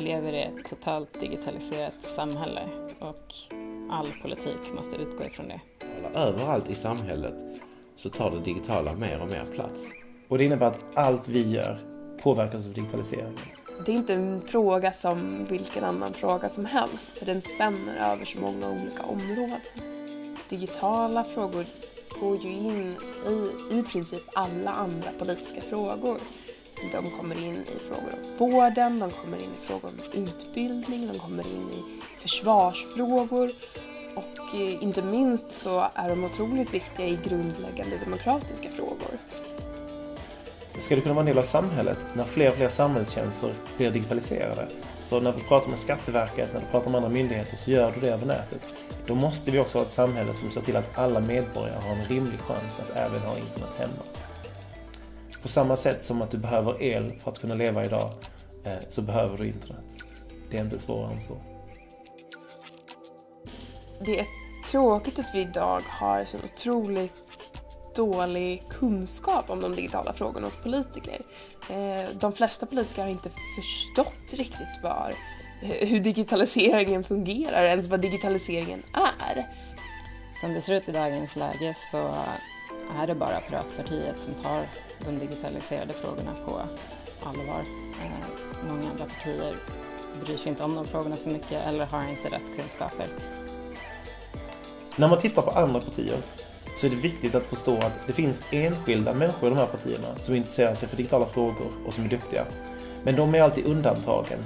Vi lever i ett totalt digitaliserat samhälle och all politik måste utgå ifrån det. Överallt i samhället så tar det digitala mer och mer plats. Och det innebär att allt vi gör påverkas av digitaliseringen. Det är inte en fråga som vilken annan fråga som helst, för den spänner över så många olika områden. Digitala frågor går ju in i i princip alla andra politiska frågor. De kommer in i frågor om vården, de kommer in i frågor om utbildning, de kommer in i försvarsfrågor och eh, inte minst så är de otroligt viktiga i grundläggande demokratiska frågor. Ska det kunna vara en del av samhället när fler och fler samhällstjänster blir digitaliserade? Så när du pratar med Skatteverket, när du pratar med andra myndigheter så gör du det över nätet. Då måste vi också ha ett samhälle som ser till att alla medborgare har en rimlig chans att även ha internet hemma. På samma sätt som att du behöver el för att kunna leva idag eh, så behöver du internet. Det är inte svårare än så. Det är tråkigt att vi idag har så otroligt dålig kunskap om de digitala frågorna hos politiker. Eh, de flesta politiker har inte förstått riktigt var, hur digitaliseringen fungerar, ens vad digitaliseringen är. Som det ser ut i dagens läge så är det bara Piratpartiet som tar de digitaliserade frågorna på allvar. Eh, många andra partier bryr sig inte om de frågorna så mycket eller har inte rätt kunskaper. När man tittar på andra partier så är det viktigt att förstå att det finns enskilda människor i de här partierna som intresserar sig för digitala frågor och som är duktiga. Men de är alltid undantagen.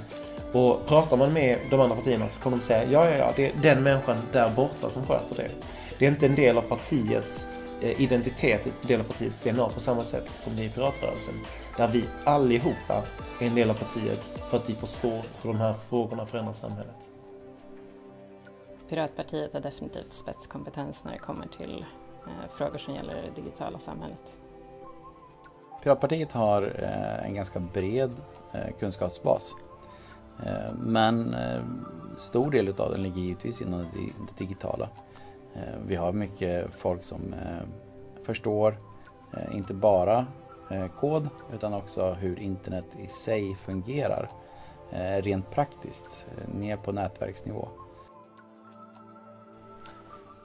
Och pratar man med de andra partierna så kommer de säga ja, ja, ja, det är den människan där borta som sköter det. Det är inte en del av partiets eh, identitet, en del av partiets DNA på samma sätt som det är i piratrörelsen. Där vi allihopa är en del av partiet för att vi förstår hur de här frågorna förändrar samhället. Piratpartiet har definitivt spetskompetens när det kommer till eh, frågor som gäller det digitala samhället. Piratpartiet har eh, en ganska bred kunskapsbas. Men stor del av den ligger givetvis inom det digitala. Eh, vi har mycket folk som eh, förstår eh, inte bara kod utan också hur internet i sig fungerar rent praktiskt ner på nätverksnivå.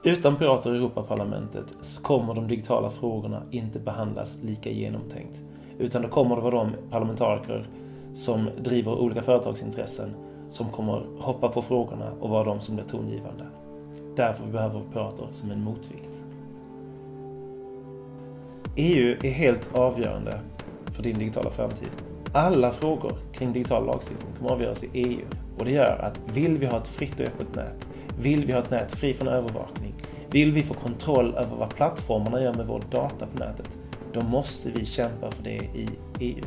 Utan pirater i Europaparlamentet så kommer de digitala frågorna inte behandlas lika genomtänkt. Utan då kommer det vara de parlamentariker som driver olika företagsintressen som kommer hoppa på frågorna och vara de som blir tongivande. Därför behöver vi pirater som en motvikt. EU är helt avgörande för din digitala framtid. Alla frågor kring digital lagstiftning kommer avgöras i EU och det gör att vill vi ha ett fritt och öppet nät, vill vi ha ett nät fri från övervakning, vill vi få kontroll över vad plattformarna gör med vår data på nätet, då måste vi kämpa för det i EU.